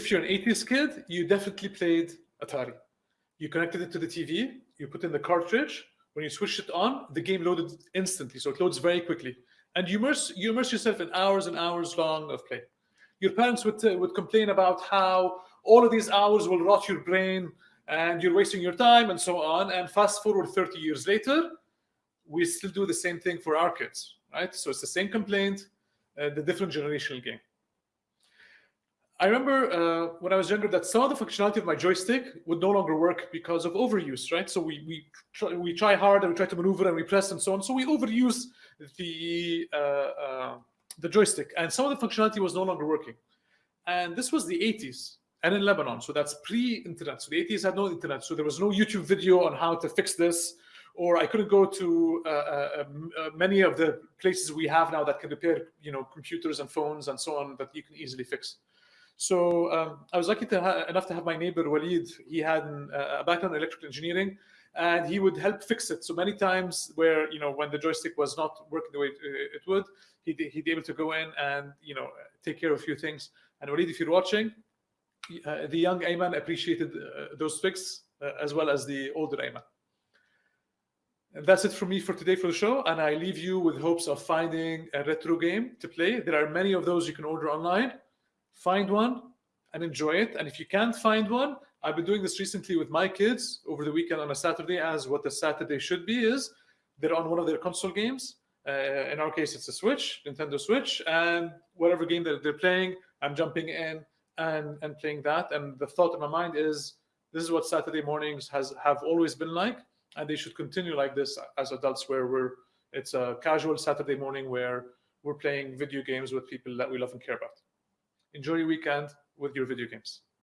if you're an 80s kid, you definitely played Atari. You connected it to the TV, you put in the cartridge. When you switched it on, the game loaded instantly, so it loads very quickly. And you immerse, you immerse yourself in hours and hours long of play. Your parents would, uh, would complain about how all of these hours will rot your brain and you're wasting your time and so on. And fast forward 30 years later, we still do the same thing for our kids, right? So it's the same complaint, uh, the different generational game. I remember uh, when I was younger that some of the functionality of my joystick would no longer work because of overuse, right? So we we try, we try hard and we try to maneuver and we press and so on. So we overuse the uh, uh, the joystick, and some of the functionality was no longer working. And this was the 80s and in Lebanon, so that's pre-internet. So the 80s had no internet, so there was no YouTube video on how to fix this, or I couldn't go to uh, uh, uh many of the places we have now that can repair, you know, computers and phones and so on that you can easily fix. So um, I was lucky to enough to have my neighbor Walid. He had uh, a background in electrical engineering, and he would help fix it. So many times, where you know when the joystick was not working the way it, it would, he'd, he'd be able to go in and you know take care of a few things. And Walid, if you're watching, uh, the young Ayman appreciated uh, those fixes uh, as well as the older Ayman. And that's it for me for today for the show. And I leave you with hopes of finding a retro game to play. There are many of those you can order online find one and enjoy it. And if you can't find one, I've been doing this recently with my kids over the weekend on a Saturday, as what the Saturday should be is they're on one of their console games. Uh, in our case, it's a Switch, Nintendo Switch, and whatever game that they're playing, I'm jumping in and and playing that. And the thought in my mind is this is what Saturday mornings has have always been like, and they should continue like this as adults, where we're it's a casual Saturday morning where we're playing video games with people that we love and care about enjoy your weekend with your video games.